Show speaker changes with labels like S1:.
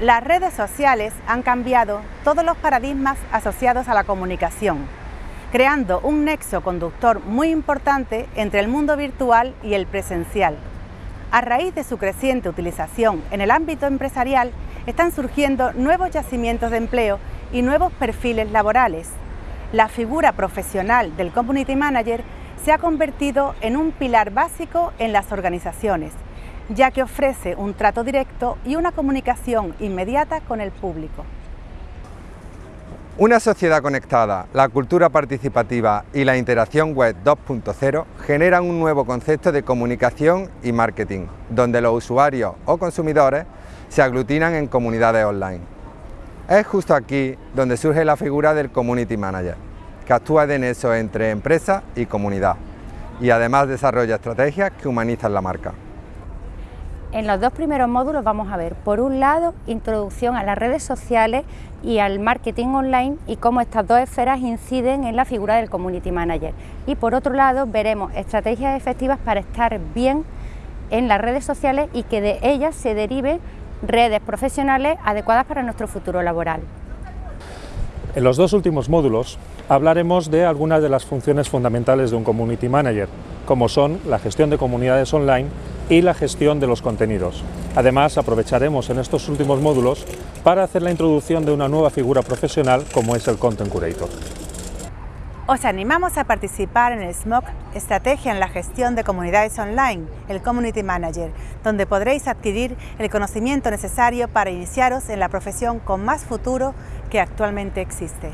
S1: Las redes sociales han cambiado todos los paradigmas asociados a la comunicación, creando un nexo conductor muy importante entre el mundo virtual y el presencial. A raíz de su creciente utilización en el ámbito empresarial, están surgiendo nuevos yacimientos de empleo y nuevos perfiles laborales. La figura profesional del Community Manager se ha convertido en un pilar básico en las organizaciones, ya que ofrece un trato directo y una comunicación inmediata con el público.
S2: Una sociedad conectada, la cultura participativa y la interacción web 2.0 generan un nuevo concepto de comunicación y marketing, donde los usuarios o consumidores se aglutinan en comunidades online. Es justo aquí donde surge la figura del Community Manager, que actúa de nexo entre empresa y comunidad, y además desarrolla estrategias que humanizan la marca.
S3: En los dos primeros módulos vamos a ver, por un lado, introducción a las redes sociales y al marketing online y cómo estas dos esferas inciden en la figura del Community Manager. Y por otro lado, veremos estrategias efectivas para estar bien en las redes sociales y que de ellas se deriven redes profesionales adecuadas para nuestro futuro laboral.
S4: En los dos últimos módulos hablaremos de algunas de las funciones fundamentales de un Community Manager, como son la gestión de comunidades online y la gestión de los contenidos. Además, aprovecharemos en estos últimos módulos para hacer la introducción de una nueva figura profesional como es el Content Curator.
S1: Os animamos a participar en el SMOC Estrategia en la Gestión de Comunidades Online, el Community Manager, donde podréis adquirir el conocimiento necesario para iniciaros en la profesión con más futuro que actualmente existe.